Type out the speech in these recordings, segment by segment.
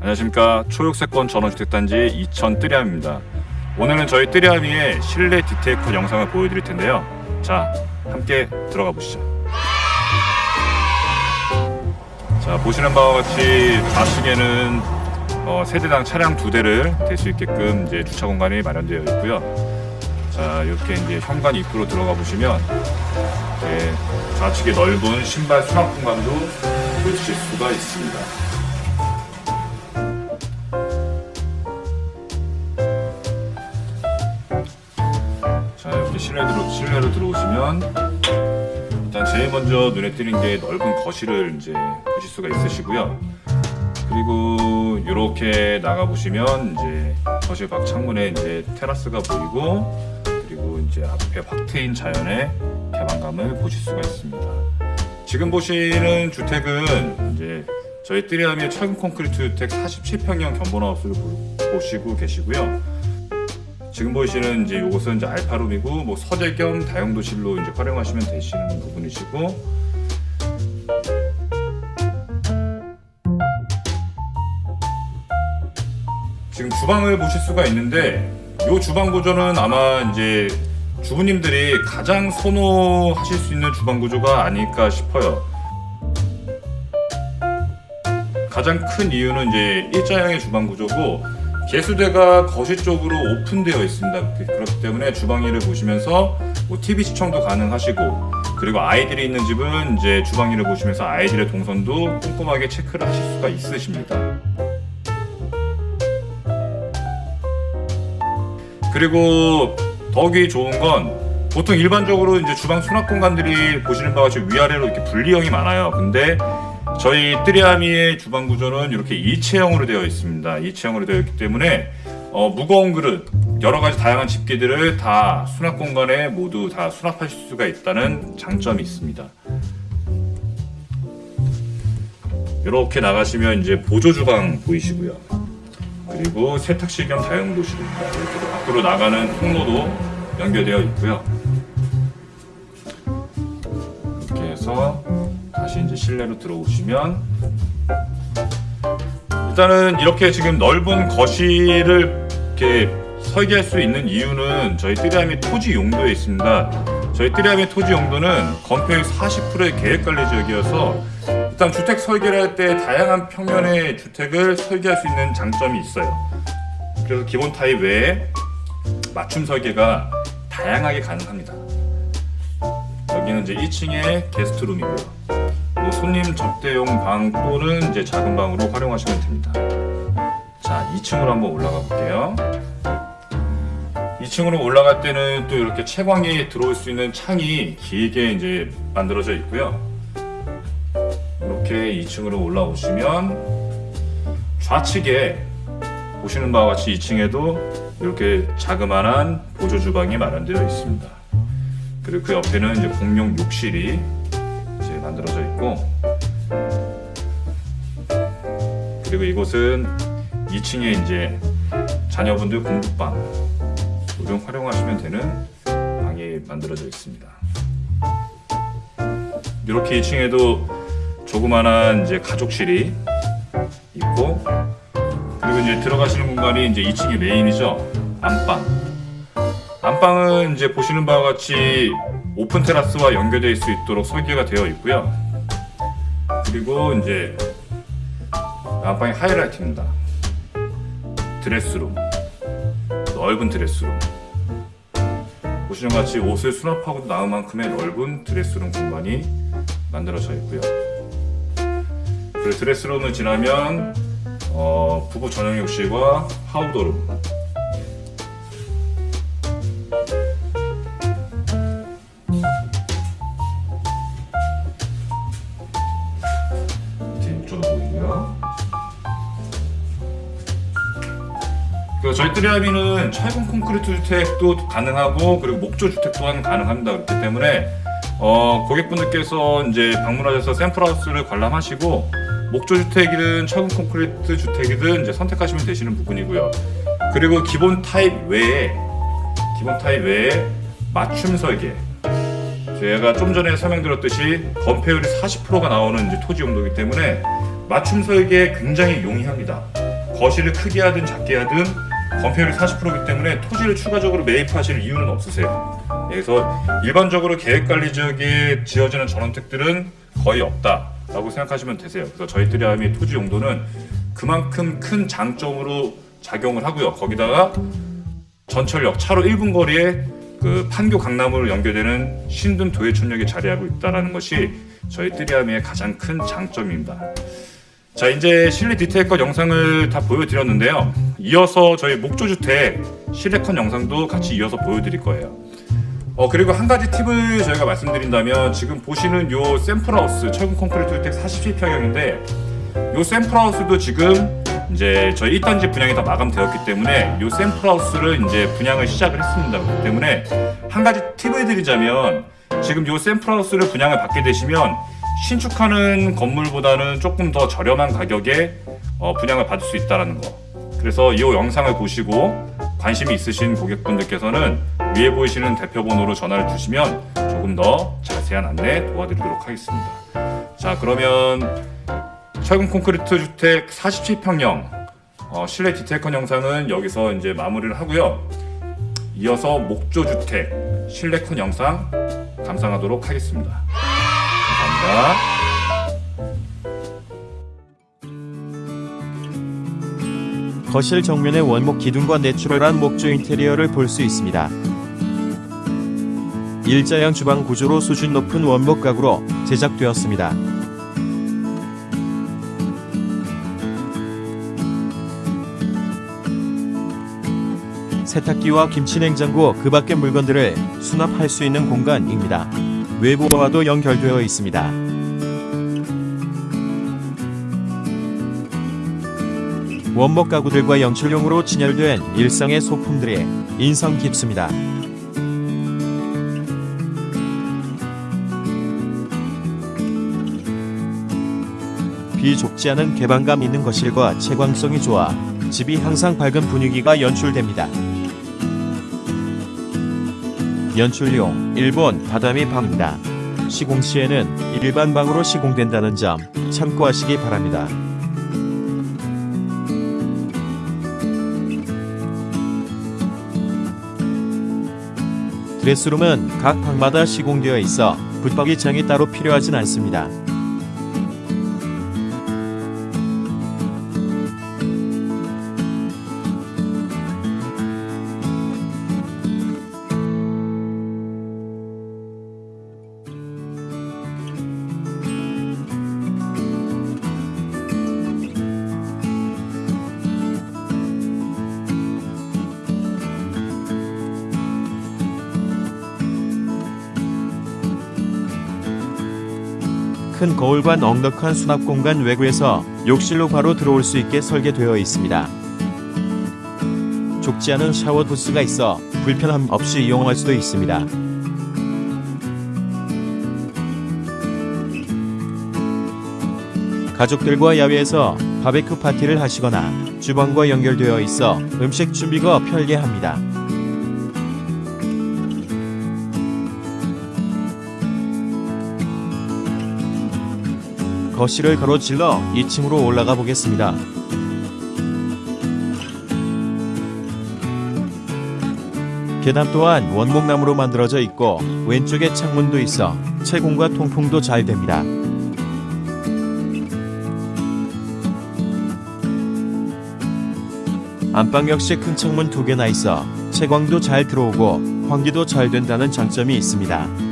안녕하십니까. 초록세권 전원주택단지 이천 뜨리암입니다. 오늘은 저희 뜨리암이의 실내 디테일컷 영상을 보여드릴 텐데요. 자 함께 들어가 보시죠 자 보시는 바와 같이 좌측에는 어, 세대당 차량 두 대를 댈 수 있게끔 이제 주차 공간이 마련되어 있고요. 자 이렇게 이제 현관 입구로 들어가 보시면 이제 좌측에 넓은 신발 수납 공간도 보실 수가 있습니다. 자 이렇게 실내 들어, 실내로 들어오시면 일단 제일 먼저 눈에 띄는 게 넓은 거실을 이제 보실 수가 있으시고요. 그리고 이렇게 나가 보시면 이제 거실 밖 창문에 이제 테라스가 보이고 그리고 이제 앞에 확 트인 자연의 개방감을 보실 수가 있습니다. 지금 보시는 주택은 이제 저희 뜨리암의 철근 콘크리트 주택 47평형 견본하우스를 보- 보시고 계시고요 지금 보이시는 이제 요것은 이제 알파룸이고 뭐 서재 겸 다용도실로 이제 활용하시면 되시는 부분이시고 지금 주방을 보실 수가 있는데 요 주방 구조는 아마 이제 주부님들이 가장 선호하실 수 있는 주방 구조가 아닐까 싶어요. 가장 큰 이유는 이제 일자형의 주방 구조고 개수대가 거실 쪽으로 오픈되어 있습니다. 그- 그렇기 때문에 주방일을 보시면서 뭐 TV 시청도 가능하시고 그리고 아이들이 있는 집은 이제 주방일을 보시면서 아이들의 동선도 꼼꼼하게 체크를 하실 수가 있으십니다. 그리고 더욱이 좋은 건 보통 일반적으로 이제 주방 수납 공간들이 보시는 바와 같이 위아래로 이렇게 분리형이 많아요. 근데 저희 뜨리아미의 주방 구조는 이렇게 일체형으로 되어 있습니다. 일체형으로 되어 있기 때문에 어, 무거운 그릇, 여러 가지 다양한 집기들을 다 수납 공간에 모두 다 수납하실 수가 있다는 장점이 있습니다. 이렇게 나가시면 이제 보조 주방 보이시고요. 그리고 세탁실 겸 다용도실입니다. 이렇게 밖으로 나가는 통로도 연결되어 있고요. 이렇게 해서 다시 이제 실내로 들어오시면 일단은 이렇게 지금 넓은 거실을 이렇게 설계할 수 있는 이유는 저희 뜨리암의 토지 용도에 있습니다. 저희 뜨리암의 토지 용도는 건폐율 40%의 계획관리 지역이어서 일단 주택 설계를 할 때 다양한 평면의 주택을 설계할 수 있는 장점이 있어요. 그래서 기본 타입 외에 맞춤 설계가 다양하게 가능합니다. 여기는 이제 1층에 게스트룸이고요. 뭐 손님 접대용 방 또는 이제 작은 방으로 활용하시면 됩니다. 자, 2층으로 한번 올라가 볼게요. 2층으로 올라갈 때는 또 이렇게 채광이 들어올 수 있는 창이 길게 이제 만들어져 있고요. 이렇게 2층으로 올라오시면 좌측에 보시는 바와 같이 2층에도 이렇게 자그마한 보조 주방이 마련되어 있습니다. 그리고 그 옆에는 이제 공용 욕실이 이제 만들어져 있고 그리고 이곳은 2층에 이제 자녀분들 공부방 등 활용하시면 되는 방이 만들어져 있습니다. 이렇게 2층에도 조그만한 이제 가족실이 있고 그리고 이제 들어가시는 공간이 이제 2층이 메인이죠 안방 안방은 이제 보시는 바와 같이 오픈 테라스와 연결될 수 있도록 설계가 되어 있고요. 그리고 이제 안방의 하이라이트입니다. 드레스룸 넓은 드레스룸. 보시는 것 같이 옷을 수납하고도 나을 만큼의 넓은 드레스룸 공간이 만들어져 있고요. 그 드레스룸을 지나면 어, 부부 전용 욕실과 하우더룸 그 저희 뜨리아비는 철근 콘크리트 주택도 가능하고 그리고 목조 주택 또한 가능합니다. 그렇기 때문에 어, 고객분들께서 이제 방문하셔서 샘플하우스를 관람하시고 목조 주택이든 철근 콘크리트 주택이든 이제 선택하시면 되시는 부분이고요. 그리고 기본 타입 외에 기본 타입 외에 맞춤 설계. 제가 좀 전에 설명드렸듯이 건폐율이 40%가 나오는 이제 토지 용도이기 때문에 맞춤 설계에 굉장히 용이합니다. 거실을 크게 하든 작게 하든 건폐율이 40%이기 때문에 토지를 추가적으로 매입하실 이유는 없으세요. 그래서 일반적으로 계획관리 지역에 지어지는 전원택들은 거의 없다라고 생각하시면 되세요. 그래서 저희 뜨리함의 토지 용도는 그만큼 큰 장점으로 작용을 하고요. 거기다가 전철역 차로 1분 거리에 그 판교 강남으로 연결되는 신든 도예촌역에 자리하고 있다는 것이 저희 뜨리함의 가장 큰 장점입니다. 자 이제 실내 디테일컷 영상을 다 보여드렸는데요 이어서 저희 목조주택 실내컷 영상도 같이 이어서 보여드릴 거예요. 어 그리고 한 가지 팁을 저희가 말씀드린다면 지금 보시는 요 샘플하우스 철근 콘크리트 주택 47평형인데 요 샘플하우스도 지금 이제 저희 1단지 분양이 다 마감되었기 때문에 요 샘플하우스를 이제 분양을 시작을 했습니다. 그렇기 때문에 한 가지 팁을 드리자면 지금 요 샘플하우스를 분양을 받게 되시면 신축하는 건물보다는 조금 더 저렴한 가격에 어, 분양을 받을 수 있다는 거 그래서 이 영상을 보시고 관심이 있으신 고객분들께서는 위에 보이시는 대표번호로 전화를 주시면 조금 더 자세한 안내 도와드리도록 하겠습니다. 자 그러면 철근 콘크리트 주택 47평형 어, 실내 디테일컨 영상은 여기서 이제 마무리를 하고요. 이어서 목조 주택 실내컨 영상 감상하도록 하겠습니다. 감사합니다. 거실 정면의 원목 기둥과 내추럴한 목조 인테리어를 볼 수 있습니다. 일자형 주방 구조로 수준 높은 원목 가구로 제작되었습니다. 세탁기와 김치냉장고 그 밖의 물건들을 수납할 수 있는 공간입니다. 외부와도 연결되어 있습니다. 원목 가구들과 연출용으로 진열된 일상의 소품들이 인상 깊습니다. 비좁지 않은 개방감 있는 거실과 채광성이 좋아 집이 항상 밝은 분위기가 연출됩니다. 연출용 일본 바다미 방입니다. 시공 시에는 일반 방으로 시공된다는 점 참고하시기 바랍니다. 드레스룸은 각 방마다 시공되어 있어 붙박이장이 따로 필요하진 않습니다. 큰 거울과 넉넉한 수납 공간 외부에서 욕실로 바로 들어올 수 있게 설계되어 있습니다. 좁지 않은 샤워 부스가 있어 불편함 없이 이용할 수도 있습니다. 가족들과 야외에서 바베큐 파티를 하시거나 주방과 연결되어 있어 음식 준비가 편리합니다. 거실을 가로질러 2층으로 올라가 보겠습니다. 계단 또한 원목나무로 만들어져 있고 왼쪽에 창문도 있어 채공과 통풍도 잘 됩니다. 안방 역시 큰 창문 두 개나 있어 채광도 잘 들어오고 환기도 잘 된다는 장점이 있습니다.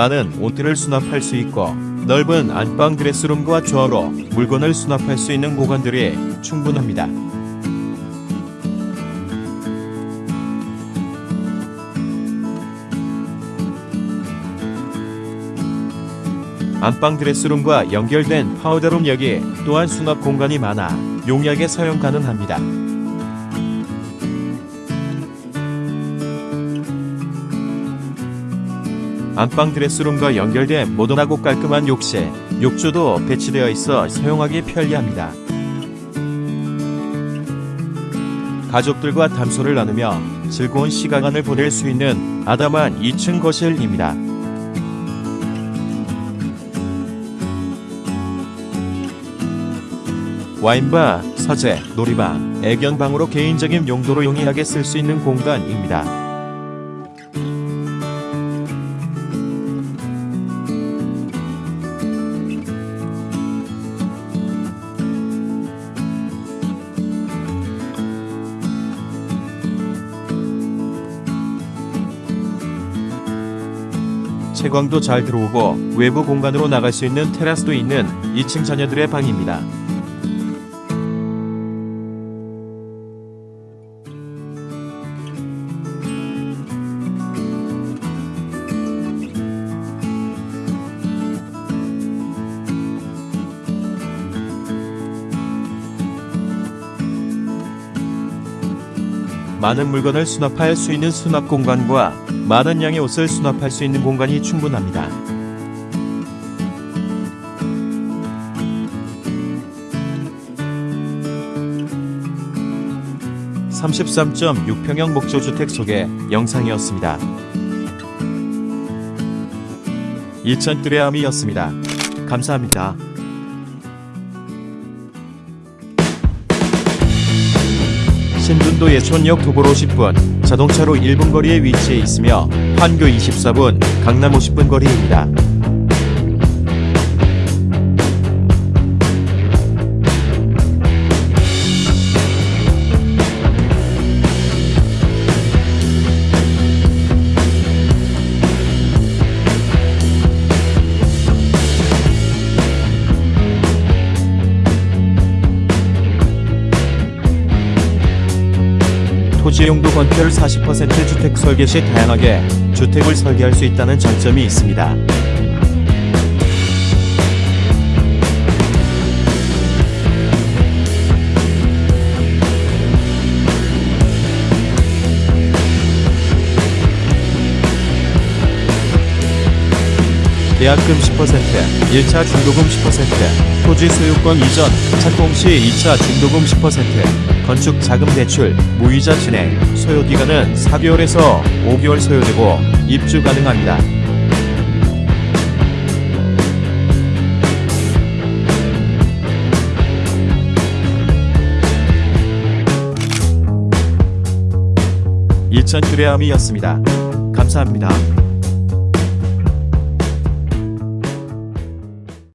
많은 옷들을 수납할 수 있고 넓은 안방 드레스룸과 조화로 물건을 수납할 수 있는 공간들이 충분합니다. 안방 드레스룸과 연결된 파우더룸 역시 또한 수납 공간이 많아 용이하게 사용 가능합니다. 안방 드레스룸과 연결된 모던하고 깔끔한 욕실, 욕조도 배치되어 있어 사용하기 편리합니다. 가족들과 담소를 나누며 즐거운 시간을 보낼 수 있는 아담한 2층 거실입니다. 와인바, 서재, 놀이방, 애견방으로 개인적인 용도로 용이하게 쓸 수 있는 공간입니다. 채광도 잘 들어오고 외부 공간으로 나갈 수 있는 테라스도 있는 2층 자녀들의 방입니다. 많은 물건을 수납할 수 있는 수납 공간과 많은 양의 옷을 수납할 수 있는 공간이 충분합니다. (33.6평형) 목조주택 속의 영상이었습니다. 이천 뚜레암이었습니다. 감사합니다. 신분도 예촌역 도보로 10분, 자동차로 1분 거리에 위치해 있으며 판교 24분, 강남 50분 거리입니다. 토지 용도 건폐율 40% 주택 설계 시 다양하게 주택을 설계할 수 있다는 장점이 있습니다. 계약금 10%, 1차 중도금 10%, 토지 소유권 이전, 착공 시 2차 중도금 10%, 건축 자금 대출, 무이자 진행, 소요 기간은 4개월에서 5개월 소요되고 입주 가능합니다. 이천 뚜레암이었습니다. 감사합니다.